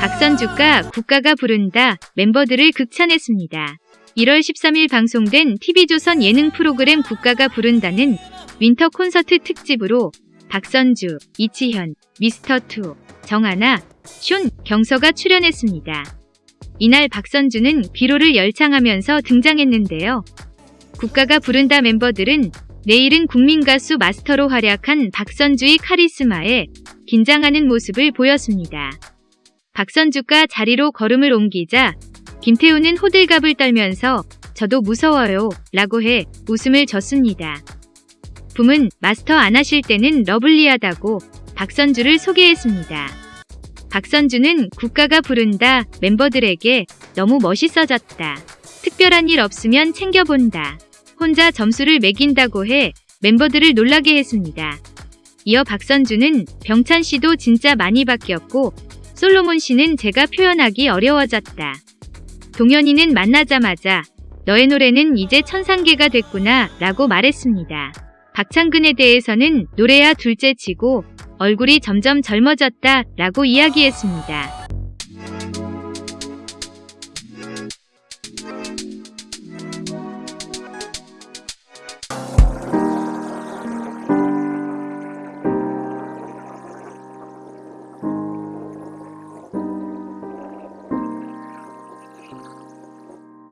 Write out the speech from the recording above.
박선주가 국가가 부른다 멤버들을 극찬했습니다. 1월 13일 방송된 TV조선 예능 프로그램 국가가 부른다는 winter 콘서트 특집으로 박선주, 이치현, 미스터2, 정하나, 슌, 경서가 출연했습니다. 이날 박선주는 비로를 열창하면서 등장했는데요. 국가가 부른다 멤버들은 내일은 국민가수 마스터로 활약한 박선주의 카리스마에 긴장하는 모습을 보였습니다. 박선주가 자리로 걸음을 옮기자 김태우는 호들갑을 떨면서 저도 무서워요 라고 해 웃음을 졌습니다. 붐은 마스터 안 하실 때는 러블리하다고 박선주를 소개했습니다. 박선주는 국가가 부른다 멤버들에게 너무 멋있어졌다. 특별한 일 없으면 챙겨본다. 혼자 점수를 매긴다고 해 멤버들을 놀라게 했습니다. 이어 박선주는 병찬 씨도 진짜 많이 바뀌었고 솔로몬 씨는 제가 표현하기 어려워졌다. 동현이는 만나자마자 너의 노래는 이제 천상계가 됐구나 라고 말했습니다. 박창근에 대해서는 노래야 둘째 치고 얼굴이 점점 젊어졌다 라고 이야기했습니다.